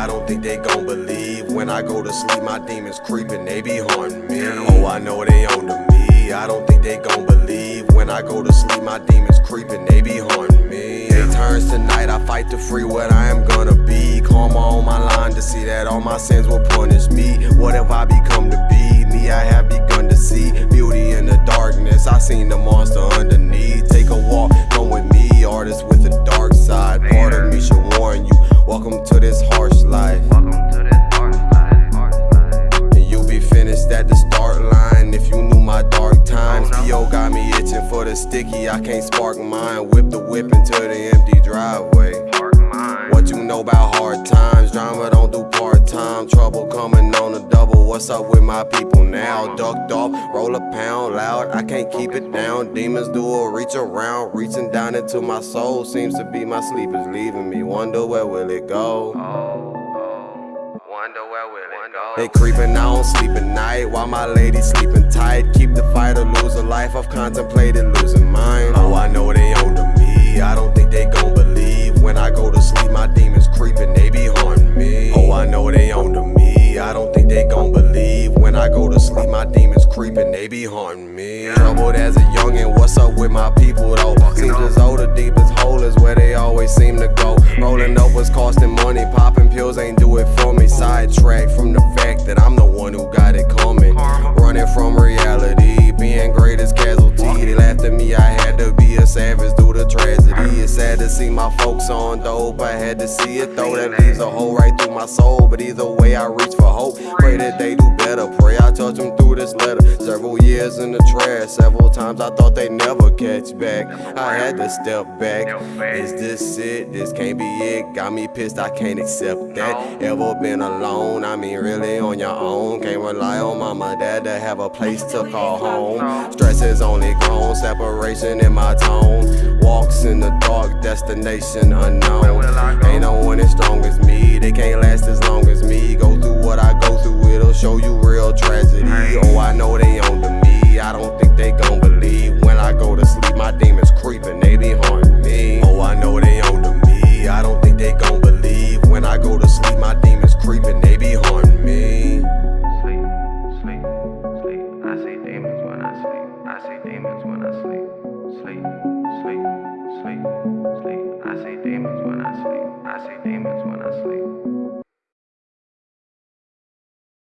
I don't think they gon' believe When I go to sleep, my demons creeping, they be haunting me. Oh, I know they on to me. I don't think they gon' believe When I go to sleep, my demons creeping, they be haunting me. They turns to night, I fight to free what I am gonna be. Karma on my line to see that all my sins will punish me. What have I become to be? Seen the monster underneath. Take a walk, come with me, artist with a dark side. Part of me should warn you. Welcome to this harsh life. And you'll be finished at the start line if you knew my dark times. P.O. got me itching for the sticky, I can't spark mine. Whip the whip into the empty driveway. What you know about hard times? Time. Trouble coming on the double. What's up with my people now? Ducked off, roll a pound loud. I can't keep it down. Demons do a reach around, reaching down into my soul. Seems to be my sleep is leaving me. Wonder where will it go? Wonder where will it go? They creeping, I don't sleep at night while my lady sleeping tight. Keep the fight or lose a life. I've contemplated losing mine. Oh, I know they on to me. I don't be haunting me. Troubled as a youngin', what's up with my people though? Seems as though the deepest hole is where they always seem to go. Rolling see my folks on dope, I had to see it though. That leaves a hole right through my soul, but either way I reach for hope. Pray that they do better, pray I touch them through this letter. Several years in the trash, several times I thought they'd never catch back. I had to step back. Is this it? This can't be it. Got me pissed, I can't accept that. Ever been alone? I mean, really on your own. Can't rely on mama, dad to have a place to call home. Stress is only grown, separation in my tone. Walks in the dark, destination unknown. Ain't no one as strong as me, they can't last as long as me. Go through what I go through, it'll show you I see demons when I sleep. Sleep, sleep, sleep, sleep. I see demons when I sleep. I see demons.